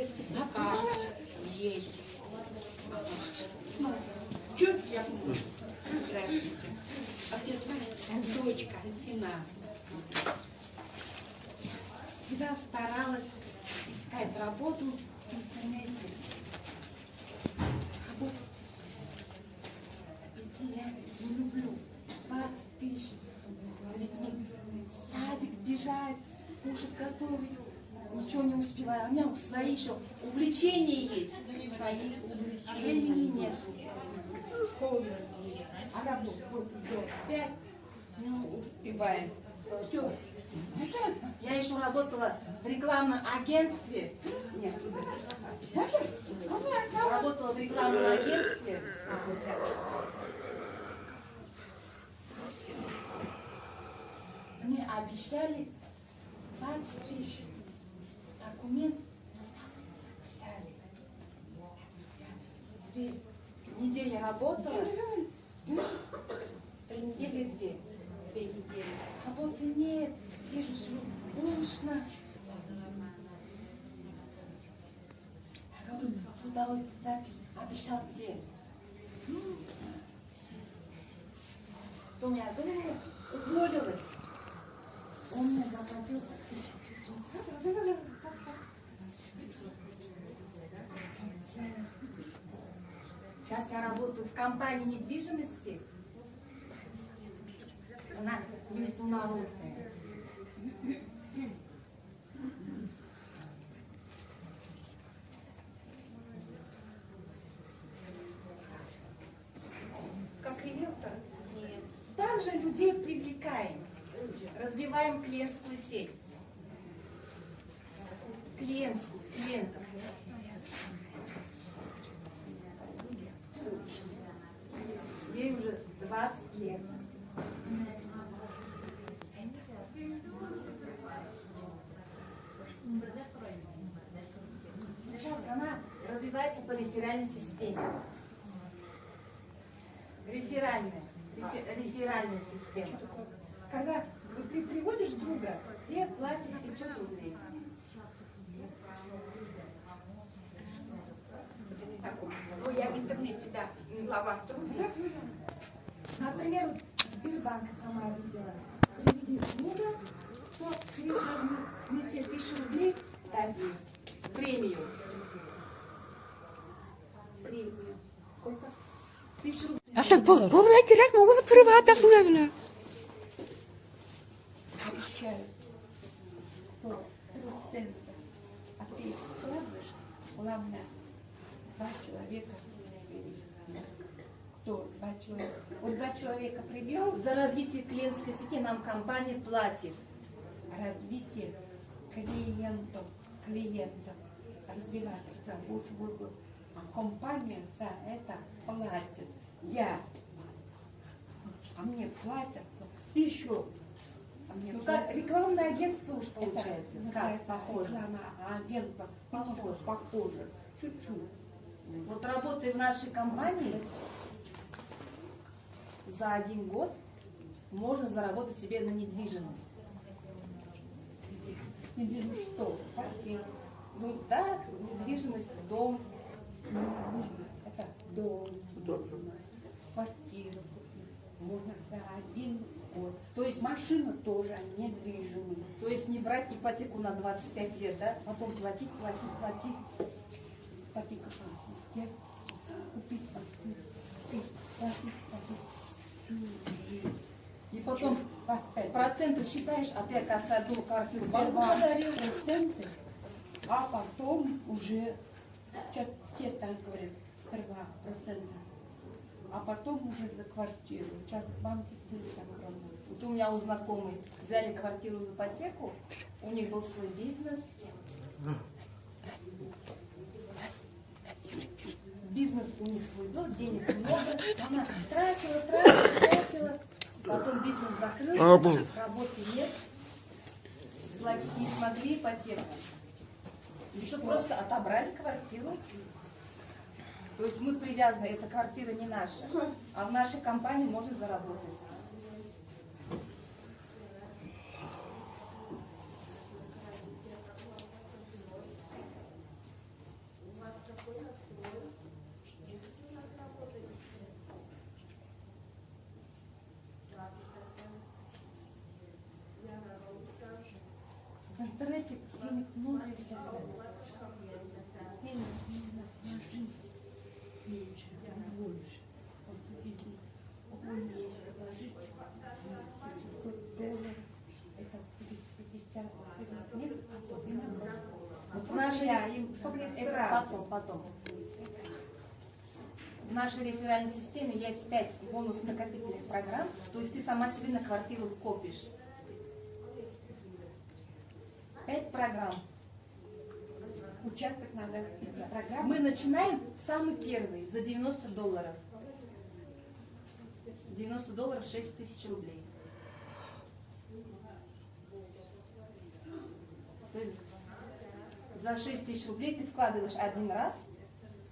сертификат есть. Чё я дочка, Альфина. Всегда старалась искать работу в интернете. Работу идти я не люблю. 20 тысяч детьми. Садик бежать, кушать готовить. Ничего не успеваю. У меня свои еще увлечения есть. Времени нет. А работа вот до 5 ну, успеваем. Все. Я еще работала в рекламном агентстве. Нет, работала в рекламном агентстве. Мне обещали 20 тысяч. Документ писали. Две недели работала. Три недели две. Две недели. Работы нет. Сижу, сижу. Скучно. Я говорю, трудовой запись обещал где? Потом я думала, уволилась. Он мне заплатил 1500. Сейчас я работаю в компании недвижимости. Она международная. Как риэлтор? Нет. Также людей привлекаем. Развиваем клиентскую сеть. Клиентскую, клиентов. Ей уже 20 лет. Сейчас она развивается по реферальной системе. Реферальная. рефе- Реферальная система. Когда ты приводишь друга, тебе платят 500 рублей. Ну, я в интернете, да, в главах труда. Например, вот Сбербанк сама видела. Приведи друга, то через размете тысячу рублей дадим. Премию. Премию. Сколько? Тысячу рублей. Asıl bu, buraya girek mi? Oğlum privata şuraya Обещаю. Что? Процент. А ты вкладываешь, главное, два человека. Кто? Два человека. Вот два человека привел, За развитие клиентской сети нам компания платит. развитие клиентов, клиентов, развиваться больше буду. А компания за это платит. Я. А мне платят еще. А мне Ну как рекламное агентство уж получается. Это Как? называется Похоже. Реклама агентов. Похоже, похоже. Чуть-чуть. Вот работая в нашей компании, за один год можно заработать себе на недвижимость. Не вижу что. Квартира. Ну да, недвижимость, дом. Это дом. Квартиру купить. Можно за один год. То есть, Машина тоже недвижимая. то есть не брать ипотеку на 25 лет, да? Потом платить, платить, платить. Ипотека платить. Купить, платить, платить. И потом Опять. проценты считаешь, а ты, оказывается, одну квартиру проценты, а потом уже, те, так говорят, сперва проценты, а потом уже за квартиру. Сейчас банки так работают. Вот у меня у знакомой взяли квартиру в ипотеку, у них был свой бизнес. Бизнес у них свой был, денег много. Она тратила, тратила, тратила. Потом бизнес закрылся, работы нет. Платить не смогли ипотеку. И что, просто отобрали квартиру. То есть мы привязаны, эта квартира не наша. А в нашей компании можно заработать. Нашей я им это потом, потом. В нашей реферальной системе есть 5 бонус-накопительных программ, то есть ты сама себе на квартиру копишь. 5 программ. Участок надо эти программы. Мы начинаем самый первый за 90 долларов. 90 долларов 6 тысяч рублей. То есть за 6 тысяч рублей ты вкладываешь один раз,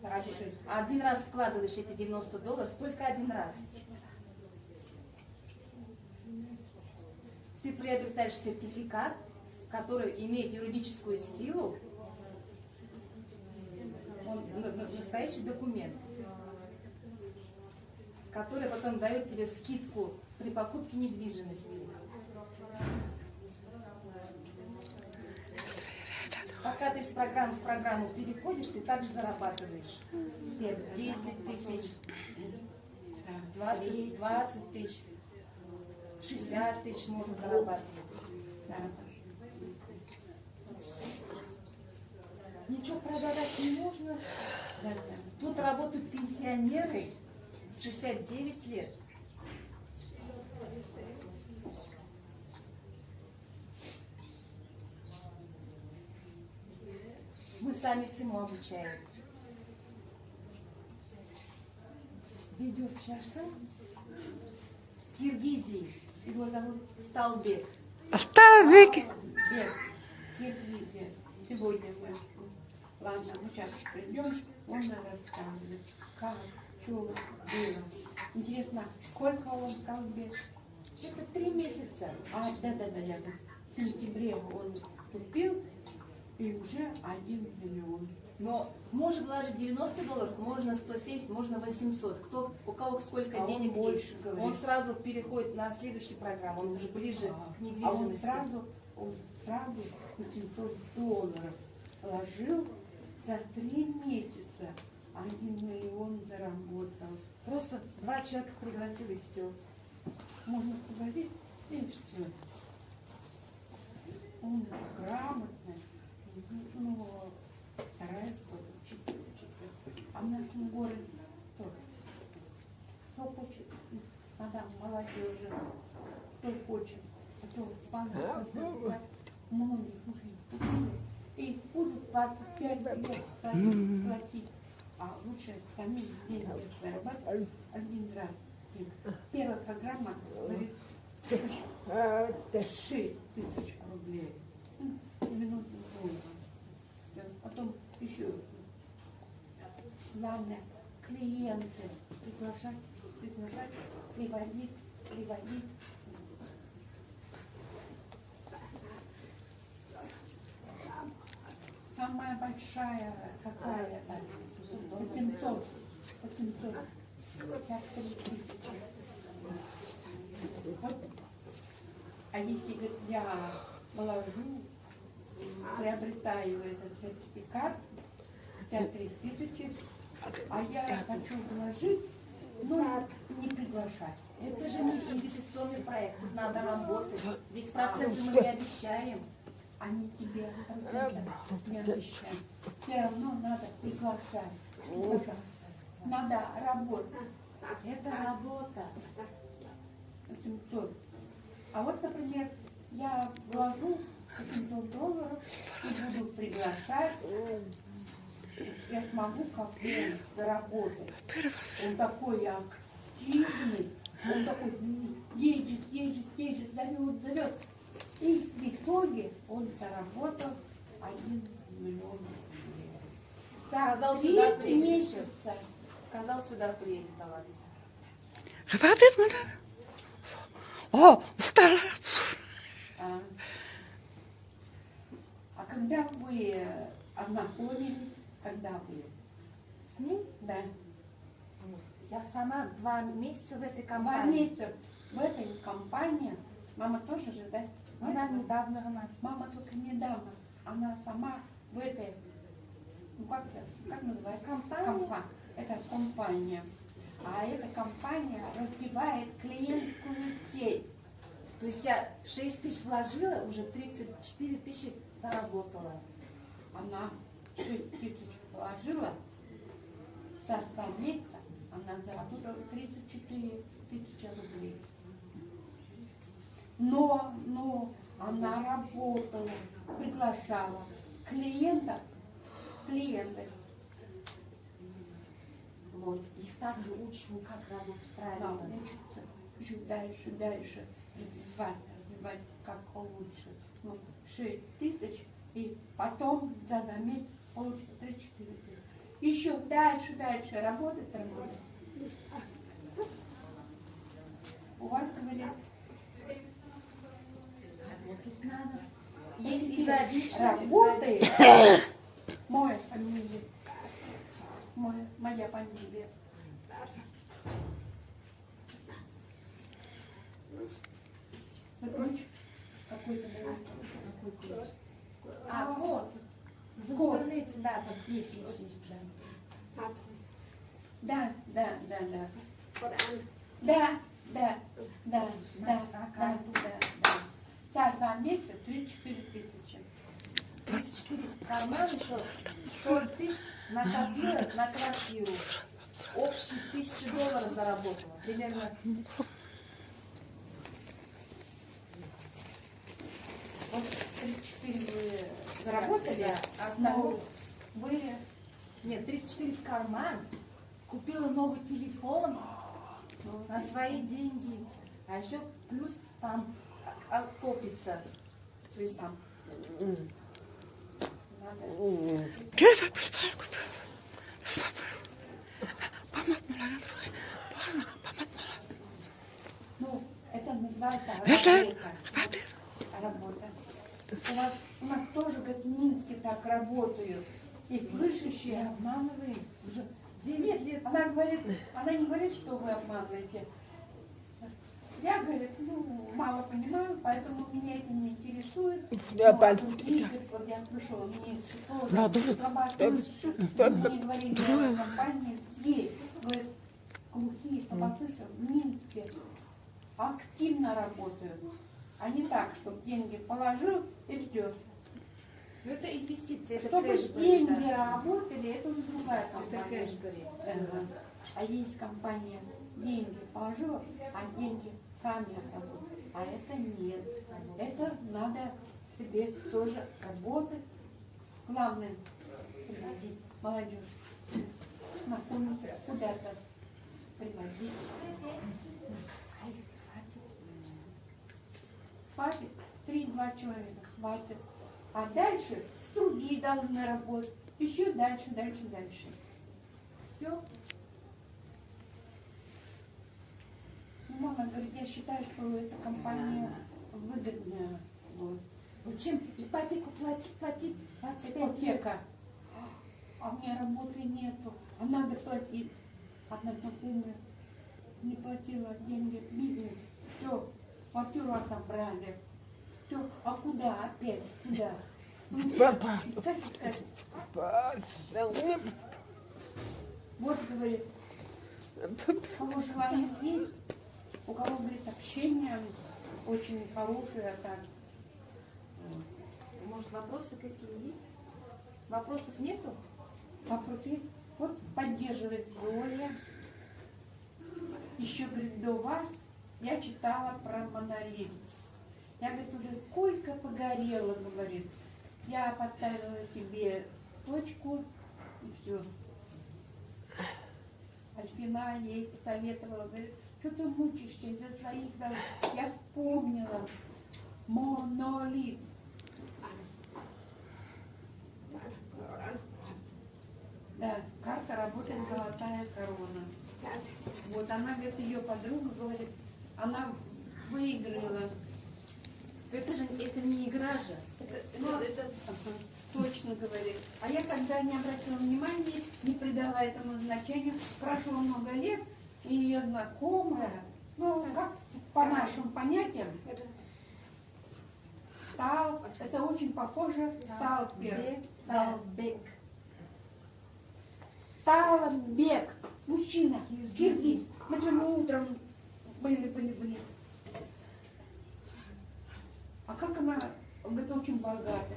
один, один раз вкладываешь эти 90 долларов, только один раз. Ты приобретаешь сертификат, который имеет юридическую силу, он на- на- настоящий документ, который потом дает тебе скидку при покупке недвижимости. Пока ты с программы в программу переходишь, ты также зарабатываешь. 10 тысяч, 20, 20 тысяч, 60 тысяч можно зарабатывать. Да. Ничего продавать не можно. Тут работают пенсионеры с 69 лет. Сами всему обучаем. Видеосвязь Киргизии. Его зовут Сталбек. Оставик. Бег, Киргизия. Сегодня мы. Ладно, мы сейчас придем, он нам расскажет, как, что было. Интересно, сколько он стал бег? Это три месяца. А, да-да-да, в сентябре он вступил, и уже один миллион. Но может вложить 90 долларов, можно 170, можно 800. Кто, у кого сколько А он денег больше есть. говорит. Он сразу переходит на следующую программу, он уже ближе А, к А он недвижимости. сразу, он сразу 800 долларов положил за три месяца. Один миллион заработал. Просто два человека пригласил и все. Можно пригласить, и все. Он грамотный, ну, старается учить, учить. А в нашем городе тоже. Кто хочет, мадам, молодежи, кто хочет, а то банк поступать, многих уже купили. И будут 25 лет платить. А лучше сами деньги зарабатывать один раз. Первая программа говорит 6 тысяч рублей. 90 долларов. Да, Потом еще главное клиенты приглашать, приглашать, приводить, приводить. Самая большая какая там? 800. 800. 53 тысячи. Вот. А если говорит, я положу, приобретаю этот сертификат, 53 тысячи, а я хочу вложить, но не приглашать. Это же не инвестиционный проект, тут надо работать. Здесь проценты мы не обещаем. Они тебе процентов не обещают. Все равно надо приглашать. приглашать. Надо работать. Это работа. 800. А вот, например, я вложу 800 долларов и буду приглашать. Я смогу как бы заработать. Он такой активный, он такой ездит, ездит, ездит, зовет, зовет. И в итоге он заработал 1 миллион рублей. Сказал, За три сюда приедет. месяца. Сказал, сюда приедет, товарищ. Хватит мне. О, устала. А, а когда вы ознакомились, когда вы С ним да, я сама два месяца в этой два компании. месяца в этой компании, мама тоже же, да? Она недавно она. Мама только недавно, она сама в этой, ну как, это- как называется? Компания. Компа- Это компания. А эта компания развивает клиентскую сеть. То есть я 6 тысяч вложила, уже 34 тысячи заработала. Она 6 тысяч положила, со 100 месяца она заработала 34 тысячи рублей. Но, но она работала, приглашала клиентов, клиентов. Вот. Их также учим, как работать правильно. учится еще дальше, дальше развивать, развивать, как получше. Ну, 6 тысяч, и потом за два месяца получится 34 тысячи. Еще дальше, дальше работать, работать. У вас, говорят, Работать надо. Изобилие. работает, моя фамилия, моя, моя фамилия. Ключ какой-то. Какой ключ? А, вот. В интернете, да, там есть, да. Да, да, да, да. Да, да, да, да, да, да, да. За два месяца 34 тысячи. 34 карман еще 40 тысяч накопила на квартиру. Общий тысячи долларов заработала. Примерно. Вот 34 вы заработали, Да, а основу. вы Нет, 34 в карман. Купила новый телефон на свои деньги. А еще плюс там а, копится. То есть там Где-то пистолет купил. Помад мала, поздно, помад мала. Ну, это называется работа. работа. У нас, у нас тоже, говорит, в Минске так работают. И слышащие обманывают. Уже 9 лет. Она говорит, она не говорит, что вы обманываете. Я, говорит, ну, мало понимаю, поэтому меня это не интересует. Я Ну, а Игорь, вот я слышала, мне тоже тоже. слабослышащие, мне говорили, в компании есть, говорит, глухие слабослышащие в Минске активно работают. А не так, чтобы деньги положил и ждешь. Ну это инвестиции, это Чтобы кэшбэк, деньги да. работали, это уже другая Это компания. кэшбэк. Ага. А есть компания, деньги положила, а деньги сами работают. А это нет. Это надо себе тоже работать. Главное, приводить молодежь, знакомиться, куда-то приводить. Хватит. Три-два человека хватит. А дальше другие должны работать. Еще дальше, дальше, дальше. Все. Ну, мама говорит, я считаю, что эта компания выгодная. Вот. Ну чем ипотеку платить, платить 25 лет. Ипотека. А у меня работы нету. А надо платить. Одна знакомая не платила деньги. Бизнес. Все. Квартиру отобрали. Все. А куда опять? Куда? Ну, Папа. искать. Вот, говорит, у кого желание есть, у кого, говорит, общение очень хорошее, так. Может вопросы какие есть? Вопросов нету? Вопросы. Вот поддерживает Зоя. Еще, говорит, до вас я читала про монолит. Я, говорит, уже сколько погорела, говорит. Я поставила себе точку и все. Альфина ей посоветовала, говорит, что ты мучаешься из-за своих дорог. Я вспомнила. Монолит. Да, карта работает золотая корона. Вот она, говорит, ее подруга говорит, она выиграла. Это же это не игра же. Это, Ну, это, это- Точно говорит. А я когда не обратила внимания, не придала этому значению, прошло много лет, и ее знакомая, ну, как по нашим понятиям, Тал, это очень похоже Талпер. Талбек. Талбек, мужчина, киргиз. Мы сегодня утром были, были, были. А как она, говорит, очень богата.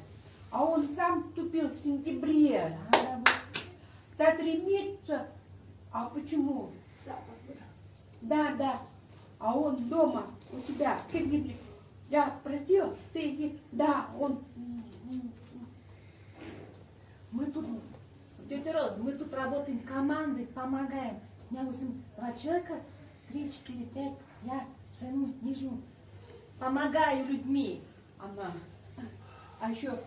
А он сам вступил в сентябре. Да три месяца. А почему? Да, да. А он дома у тебя. Ты Я просила, ты не- Да, он. Мы тут, тетя Роз, мы тут работаем командой, помогаем. У меня восемь, два человека, три, четыре, пять. Я саму нижнюю помогаю людьми. Она. А еще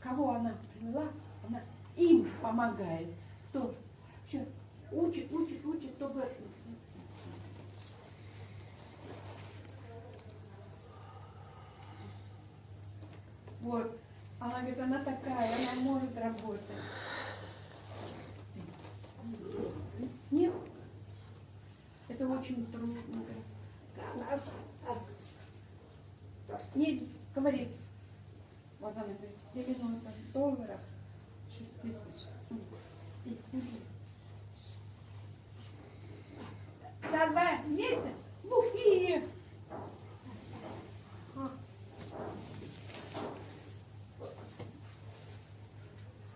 кого она привела? Она им помогает. Кто? Еще учит, учит, учит, чтобы Вот. Она говорит, она такая, она может работать. Нет? Это очень трудно. Не говори. Вот она говорит, 90 долларов, 6 тысяч. За два месяца глухие.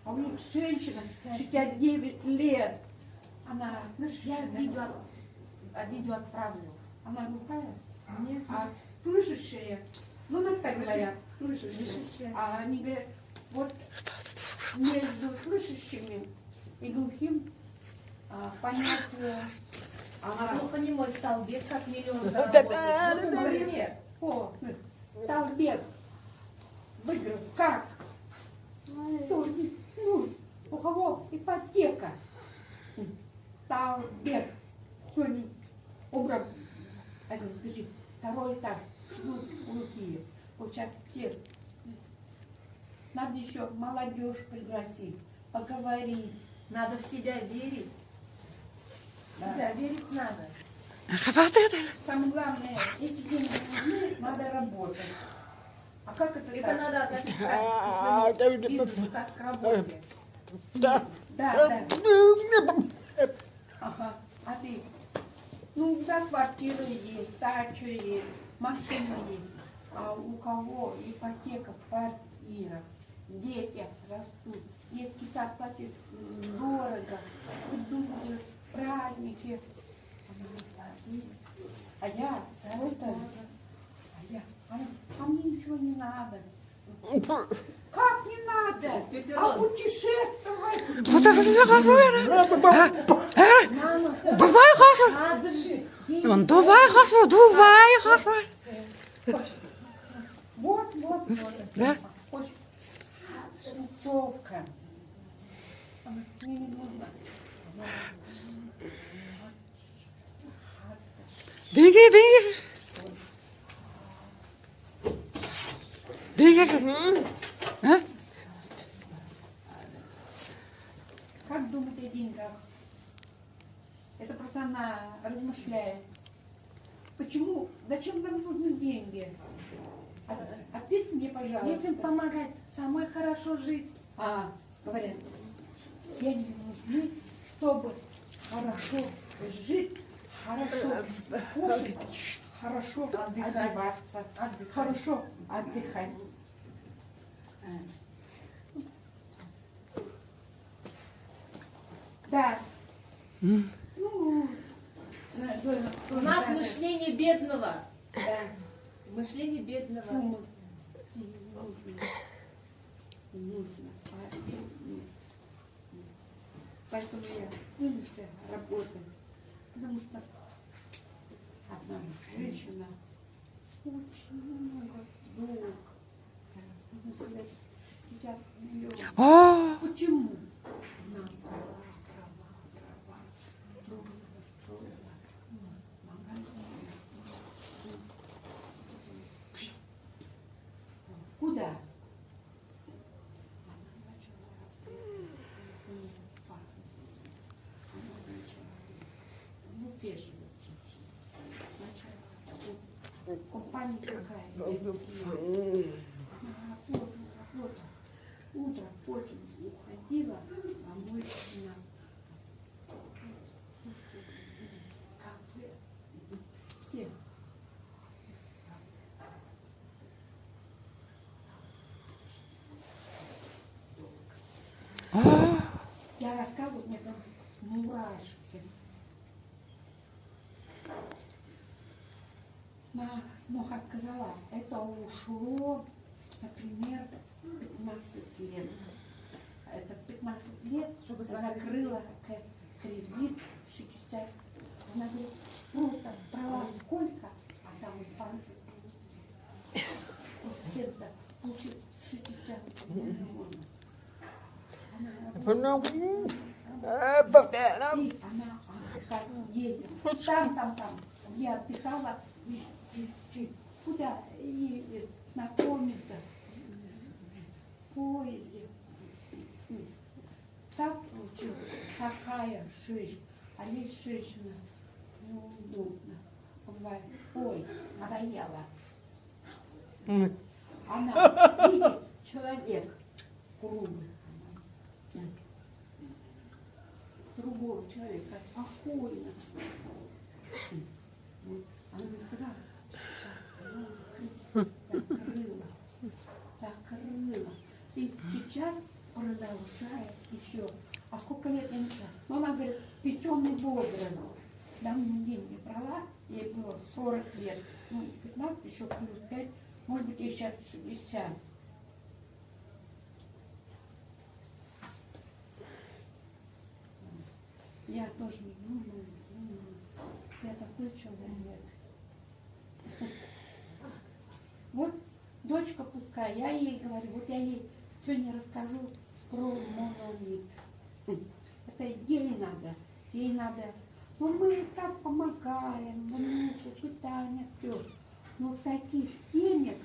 А у них женщина 69 лет. Она, знаешь, Я видео, видео отправлю. она глухая, Нет, а слышащая. Ну, так так говорят, слышащая. А они говорят, вот между слышащими и глухим а, понять... э, а глухонемой столбец как миллион да, заработает. да, Вот, да. например. О, Талбек выиграл. Как? Ну, у кого ипотека? Талбек сегодня убрал. Подожди, второй этаж, глухие. Вот сейчас все. Надо еще молодежь пригласить, поговорить. Надо в себя верить. В себя верить надо. Самое главное, эти деньги нужны, надо работать. А как это, Это так? надо относиться А, к да, своему да, бизнесу, как к работе. Да. Да, да. Ага. А ты? Ну, да, квартира есть, дача есть, есть. А у кого ипотека, квартира, дети растут, детский сад платит дорого, э, праздники. А я, а это, а я, а, а мне ничего не надо. Как не надо? Тетя А путешествовать? Дубай хасу. надо же. деньги. Он Дубай хасу, Дубай хасу. Вот, вот, вот. Да? Очень тусовка. Мне не А? Как думать о деньгах? Это просто она размышляет. Почему? Зачем нам нужны деньги? От- Ответь мне, пожалуйста. Детям помогать, самой хорошо жить. А, говорят, деньги нужны, чтобы хорошо жить, хорошо кушать, хорошо Отдыхать. одеваться, Отдыхать. хорошо отдыхать. Да. Ну, на- Зоя, У нас мышление бедного. да. Мышление бедного. Нужно. Нужно. Поэтому я вынуждена работать. Потому что одна женщина очень много долг. Можно сказать, 60 миллионов. О, Почему? Куда? Она начала работать. Она начала в Уфе живет женщина. Начала работать. Компания такая. великие. Она работала, работала. Утром поздно уходила, а мой жена. Кафе. Где? Я рассказываю, мне там мурашки. На, ну, как сказала, это ушло, например, 15 лет. Это 15 лет, чтобы закрыла кредит в Шичицах. Она говорит, ну, там права сколько, а там в банке процента получил 60 миллионов. Она и она а, так едет. Там, там, там. Я отдыхала. И, и, и куда едет? Знакомиться. В поезде. Так получилось. Такая жизнь. А есть женщина. Неудобно. Бывает. Ой, надоело. Она видит человек круглый. Другого человека спокойно. Вот. Она мне сказала, закрыла, закрыла. И сейчас продолжает еще. А сколько лет я не знаю. Но она говорит, печеный возраст. Давно деньги брала, ей было 40 лет. Ну, 15 еще плюс 5, может быть, ей сейчас 60. Я тоже не думаю, думаю. Я такой человек. Вот дочка пускай, я ей говорю, вот я ей сегодня расскажу про монолит. Это ей надо, ей надо. Ну мы так помогаем, внуку, питание, все. Но таких денег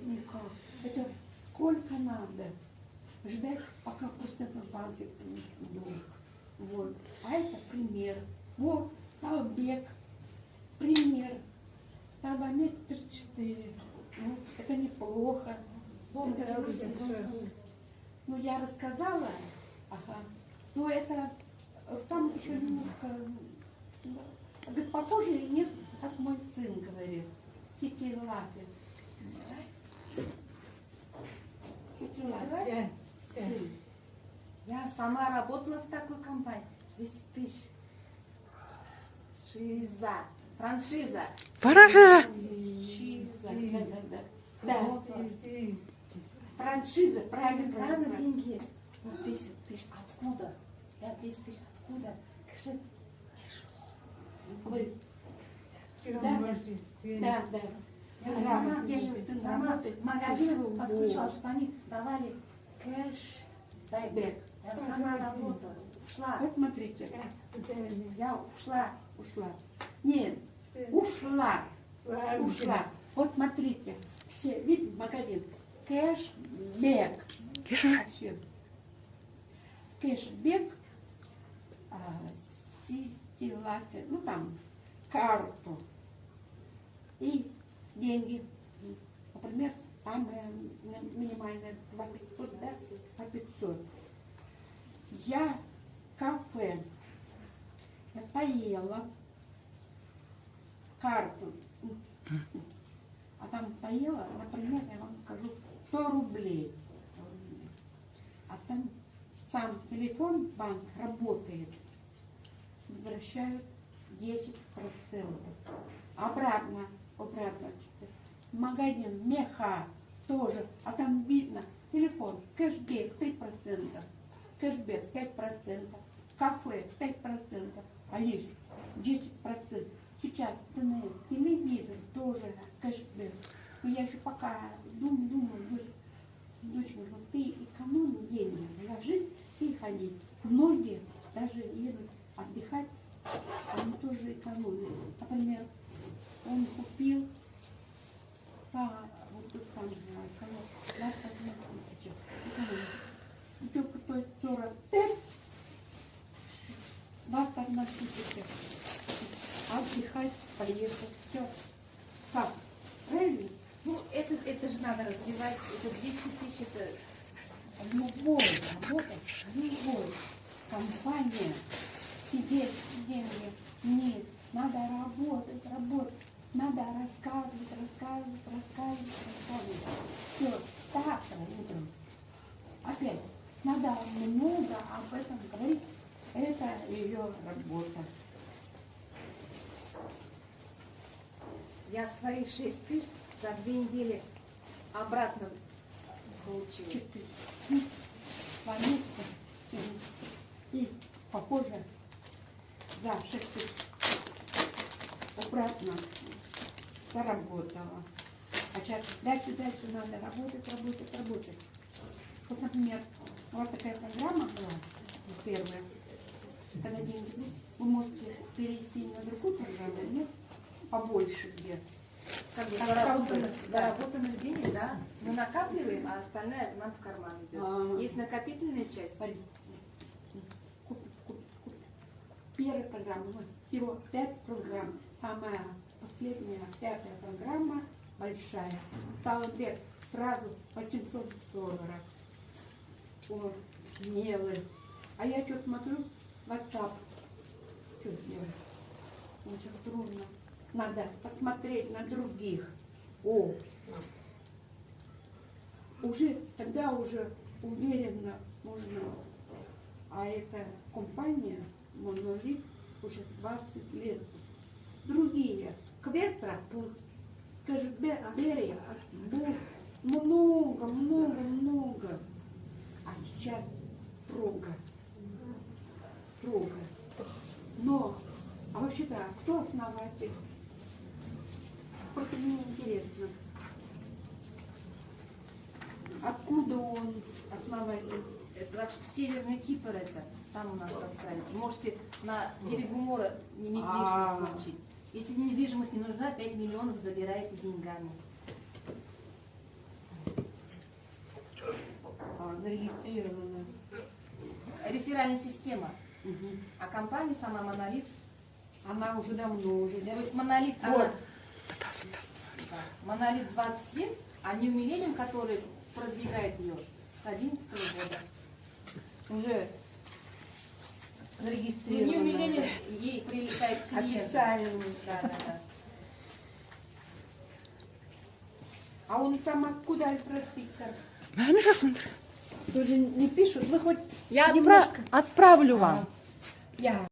никак. Это сколько надо ждать, пока процент в банке долг. Вот. А это пример. Вот, Талбек. Пример. Талбамет 34. Ну, это неплохо. Это- ну, я рассказала, ага. Но это э, там еще немножко, ну, говорит, похоже или нет, как мой сын говорит, сети лапы. Сети лапы. Сын. Я сама работала в такой компании. 200 тысяч. Шиза. Франшиза. Франшиза. Франшиза, да, да, да. Да, франшиза, правильно, Правильно правильно. деньги есть. Ну, 200 тысяч. Откуда? Я 200 тысяч. Откуда? Скажи, Говорит, да, да, да. я сама, я сама магазин подключала, чтобы они давали кэш. Бэк. Я сама работала. Ушла. Вот смотрите, Я ушла. ушла. Нет, ушла, ушла. Вот смотрите, все, видите, магазин. Кэшбэк. Кэшбэк, а, ситилафе, ну там, карту. И деньги. Например, ми- минимальная 2 500, да? По 500. Я кафе. Я поела. Карту. А там поела, например, я вам скажу, 100 рублей. 100 рублей. А там сам телефон банк работает. Возвращают 10 процентов. Обратно, обратно. Магазин, меха тоже. А там видно, телефон, кэшбэк 3%, кэшбэк 5%, кафе 5%, а лишь 10%. Сейчас ТНС, телевизор тоже кэшбэк. Но я еще пока думаю, думаю, дочь, вот ты экономи деньги, ложись и ходи. Многие даже едут отдыхать, они тоже экономят. Например, он купил 45, 21 тысяча. Отдыхать, поехать, все. Как? Правильно? Ну, это, это же надо развивать. Это 200 тысяч, это любой работа, любой компания сидеть деньги нет. Надо работать, работать. Надо рассказывать, рассказывать, рассказывать, рассказывать. Все, завтра утром опять, надо много об этом говорить. Это ее работа. Я свои 6 тысяч за две недели обратно получила. Четыре. Ну. И, похоже, за шесть тысяч обратно заработала. А сейчас дальше, дальше надо работать, работать, работать. Вот, например, вот такая программа была, первая. Когда деньги будут, вы можете перейти на другую программу, нет? Побольше где. Как бы заработанных, да. заработанных денег, да, мы накапливаем, а остальное нам в карман идет. Ага. Есть накопительная часть. Смотри. Купить, купить, купить. Первая программа, вот, всего пять программ. Самая последняя, пятая программа, большая. Вверх сразу 800 долларов. Вот, смелый. А я что смотрю, WhatsApp. Что сделать? Очень трудно. Надо посмотреть на других. О, уже тогда уже уверенно можно. А эта компания Монолит уже 20 лет. Другие Кветра, скажет Берия, много, много, много. А сейчас трога. Трога. Но, а вообще-то, кто основатель? Просто мне интересно. Откуда он основатель? Это вообще Северный Кипр это, там у нас останется. Можете на берегу моря не- А. недвижимость получить. Если недвижимость не нужна, 5 миллионов забираете деньгами. А, зарегистрировано. Реферальная система. Мгм. А компания сама Монолит. Она уже давно уже, да? То есть Монолит, Вот. она, да, Монолит 20 лет, а New Millennium, который продвигает ее с 11 года. Уже Ну, New зарегистрировано. Millennium ей привлекает клиентов. Официально. Да, да, да. А он сам откуда инфраструктор? Наверное, смотри. Тоже не пишут, вы хоть Я немножко. отправлю вам. Я